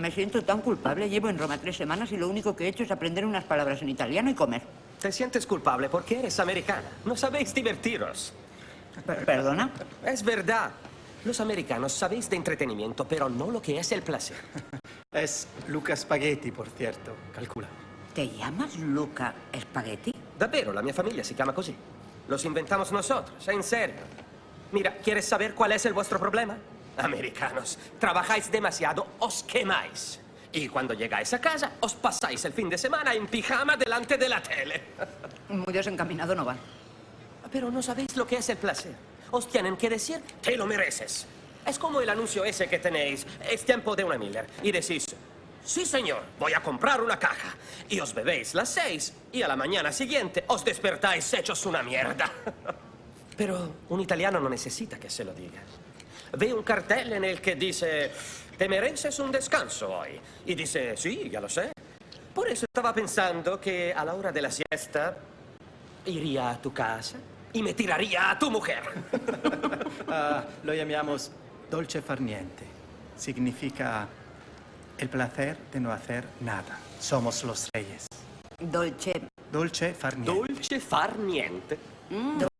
Me siento tan culpable. Llevo en Roma tres semanas y lo único que he hecho es aprender unas palabras en italiano y comer. Te sientes culpable porque eres americana. No sabéis divertiros. Per- ¿Perdona? Es verdad. Los americanos sabéis de entretenimiento, pero no lo que es el placer. Es Luca Spaghetti, por cierto. Calcula. ¿Te llamas Luca Spaghetti? Davvero, la mia famiglia si chiama così. Los inventamos nosotros, en serio. Mira, ¿quieres saber cuál es el vuestro problema? Americanos, trabajáis demasiado, os quemáis. Y cuando llegáis a casa, os pasáis el fin de semana en pijama delante de la tele. Muy desencaminado no va. Pero no sabéis lo que es el placer. Os tienen que decir, te lo mereces. Es como el anuncio ese que tenéis, es tiempo de una Miller. Y decís, sí señor, voy a comprar una caja. Y os bebéis las seis y a la mañana siguiente os despertáis hechos una mierda. Pero un italiano no necesita que se lo diga. Ve un cartel en el que dice, te mereces un descanso hoy. Y dice, sí, ya lo sé. Por eso estaba pensando que a la hora de la siesta iría a tu casa y me tiraría a tu mujer. Ah, lo llamamos dolce far niente. Significa el placer de no hacer nada. Somos los reyes. Dolce. Dolce far niente. Dolce far niente.